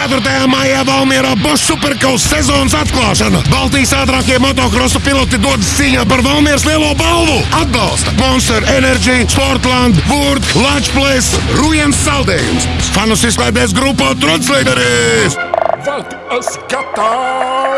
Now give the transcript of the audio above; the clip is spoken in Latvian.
4. maijā Valmierā būs superkaus sezonas atklāšana. Baltijas ātrākie motokrosu piloti dodas cīņā par Valmieras lielo balvu. Atbalsta Monster Energy, Sportland, Word, Latvijas, Rujens Saldējums. Fanus izklaidēs grupā Trotslīderis! Vai tu esi gatavs?